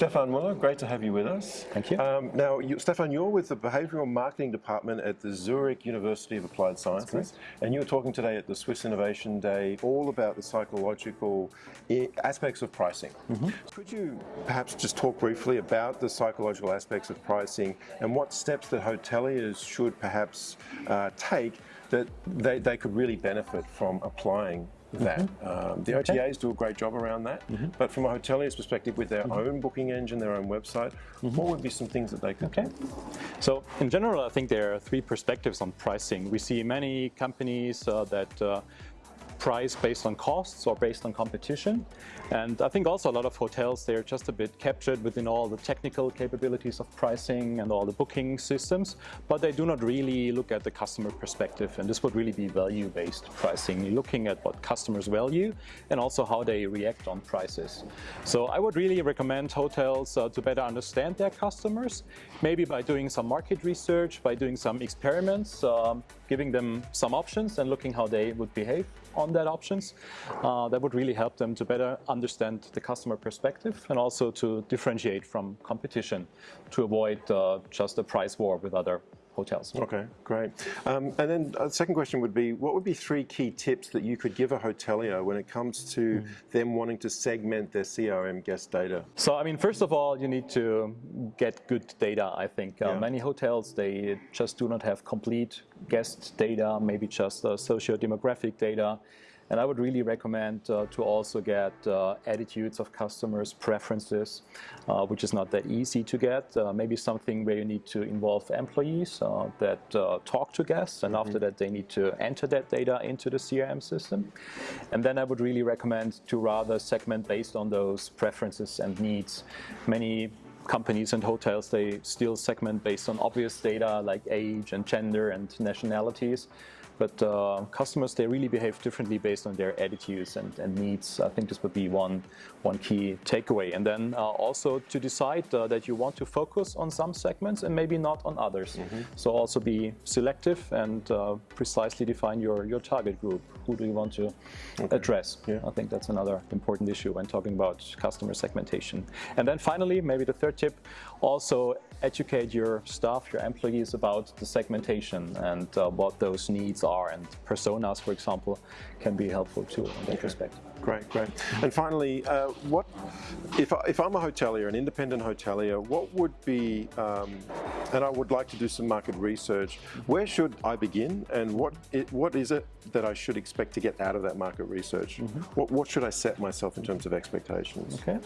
Stefan Muller, great to have you with us. Thank you. Um, now, you, Stefan, you're with the Behavioral Marketing Department at the Zurich University of Applied Sciences, and you were talking today at the Swiss Innovation Day all about the psychological aspects of pricing. Mm -hmm. Could you perhaps just talk briefly about the psychological aspects of pricing and what steps that hoteliers should perhaps uh, take that they, they could really benefit from applying that. Mm -hmm. um, the OTAs okay. do a great job around that, mm -hmm. but from a hotelier's perspective with their mm -hmm. own booking engine, their own website, what would be some things that they could okay. So in general, I think there are three perspectives on pricing. We see many companies uh, that uh, price based on costs or based on competition. And I think also a lot of hotels, they're just a bit captured within all the technical capabilities of pricing and all the booking systems, but they do not really look at the customer perspective. And this would really be value-based pricing, looking at what customers value and also how they react on prices. So I would really recommend hotels uh, to better understand their customers, maybe by doing some market research, by doing some experiments, um, giving them some options and looking how they would behave on that options. Uh, that would really help them to better understand the customer perspective and also to differentiate from competition to avoid uh, just a price war with other hotels. Okay, great. Um, and then the uh, second question would be, what would be three key tips that you could give a hotelier when it comes to mm them wanting to segment their CRM guest data? So, I mean, first of all, you need to get good data, I think. Uh, yeah. Many hotels, they just do not have complete guest data, maybe just uh, socio-demographic data. And I would really recommend uh, to also get uh, attitudes of customers, preferences, uh, which is not that easy to get. Uh, maybe something where you need to involve employees uh, that uh, talk to guests, and mm -hmm. after that they need to enter that data into the CRM system. And then I would really recommend to rather segment based on those preferences and needs. Many companies and hotels, they still segment based on obvious data like age and gender and nationalities. But uh, customers, they really behave differently based on their attitudes and, and, needs. I think this would be one, one key takeaway. And then uh, also to decide uh, that you want to focus on some segments and maybe not on others. Mm -hmm. So also be selective and uh, precisely define your, your target group. Who do you want to okay. address? Yeah. I think that's another important issue when talking about customer segmentation. And then finally, maybe the third tip, also educate your staff, your employees about the segmentation and uh, what those needs are are and personas, for example, can be helpful too in that okay. respect. Great, great. And finally, uh, what if, I, if I'm a hotelier, an independent hotelier, what would be, um, and I would like to do some market research, where should I begin and what it, what is it that I should expect to get out of that market research? Mm -hmm. What, what should I set myself in terms of expectations? Okay.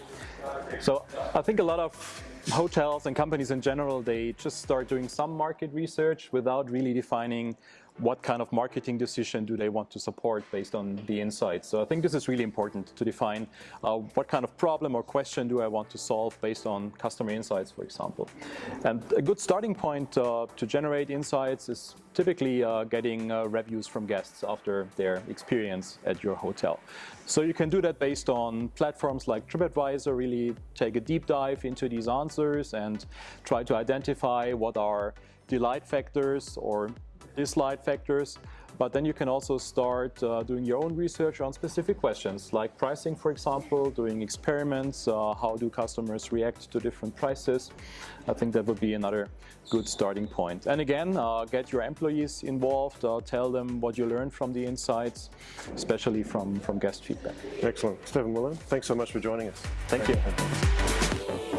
So I think a lot of hotels and companies in general, they just start doing some market research without really defining what kind of marketing decision do they want to support based on the insights. So I think this is really important to define uh, what kind of problem or question do I want to solve based on customer insights, for example. And a good starting point uh, to generate insights is typically uh, getting uh, reviews from guests after their experience at your hotel. So you can do that based on platforms like TripAdvisor, really take a deep dive into these answers and try to identify what are delight factors or dislike factors, but then you can also start uh, doing your own research on specific questions like pricing, for example, doing experiments, uh, how do customers react to different prices. I think that would be another good starting point. And again, uh, get your employees involved, uh, tell them what you learned from the insights, especially from, from guest feedback. Excellent. Stephen Muller, thanks so much for joining us. Thank, Thank you. you.